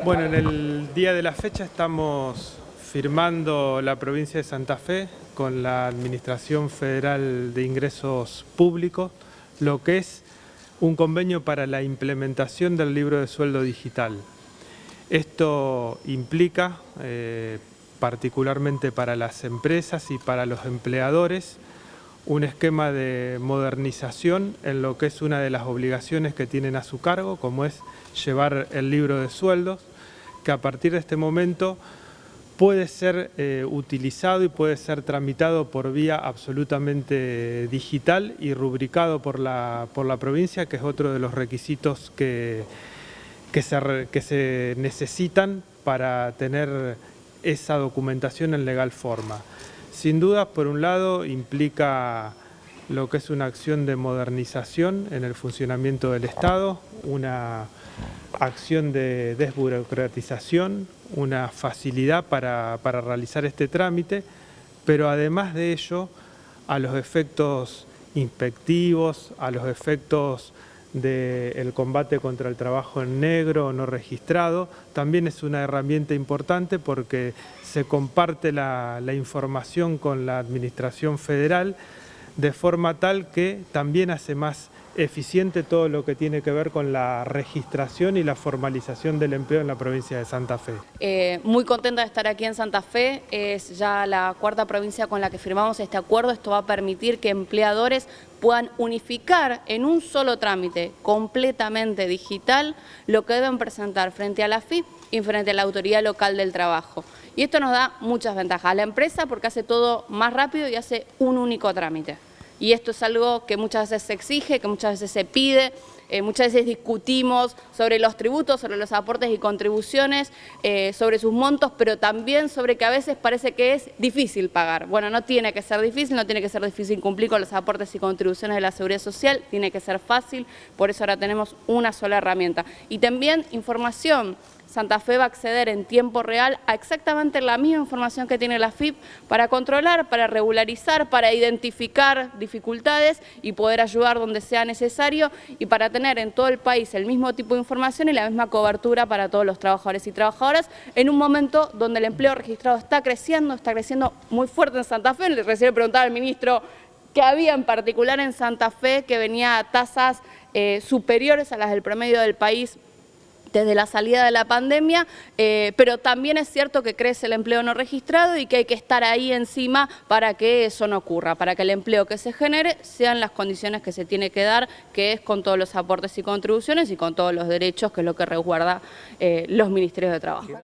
Bueno, en el día de la fecha estamos firmando la provincia de Santa Fe con la Administración Federal de Ingresos Públicos, lo que es un convenio para la implementación del libro de sueldo digital. Esto implica, eh, particularmente para las empresas y para los empleadores, un esquema de modernización en lo que es una de las obligaciones que tienen a su cargo, como es llevar el libro de sueldos, que a partir de este momento puede ser eh, utilizado y puede ser tramitado por vía absolutamente digital y rubricado por la, por la provincia, que es otro de los requisitos que, que, se, que se necesitan para tener esa documentación en legal forma. Sin duda, por un lado, implica lo que es una acción de modernización en el funcionamiento del Estado, una acción de desburocratización, una facilidad para, realizar este trámite, pero además de ello, a los efectos inspectivos, a los efectos del combate contra el trabajo en negro no registrado, también es una herramienta importante porque se comparte la información con la Administración Federal de forma tal que también hace más eficiente todo lo que tiene que ver con la registración y la formalización del empleo en la provincia de Santa Fe. Eh, muy contenta de estar aquí en Santa Fe, es ya la cuarta provincia con la que firmamos este acuerdo, esto va a permitir que empleadores puedan unificar en un solo trámite completamente digital lo que deben presentar frente a la FIP y frente a la Autoridad Local del Trabajo. Y esto nos da muchas ventajas. A la empresa porque hace todo más rápido y hace un único trámite. Y esto es algo que muchas veces se exige, que muchas veces se pide, eh, muchas veces discutimos sobre los tributos, sobre los aportes y contribuciones, eh, sobre sus montos, pero también sobre que a veces parece que es difícil pagar. Bueno, no tiene que ser difícil, no tiene que ser difícil cumplir con los aportes y contribuciones de la Seguridad Social, tiene que ser fácil, por eso ahora tenemos una sola herramienta. Y también información Santa Fe va a acceder en tiempo real a exactamente la misma información que tiene la FIP para controlar, para regularizar, para identificar dificultades y poder ayudar donde sea necesario y para tener en todo el país el mismo tipo de información y la misma cobertura para todos los trabajadores y trabajadoras en un momento donde el empleo registrado está creciendo, está creciendo muy fuerte en Santa Fe. Recién preguntaba al ministro qué había en particular en Santa Fe que venía a tasas eh, superiores a las del promedio del país desde la salida de la pandemia, eh, pero también es cierto que crece el empleo no registrado y que hay que estar ahí encima para que eso no ocurra, para que el empleo que se genere sean las condiciones que se tiene que dar, que es con todos los aportes y contribuciones y con todos los derechos, que es lo que resguarda eh, los ministerios de trabajo.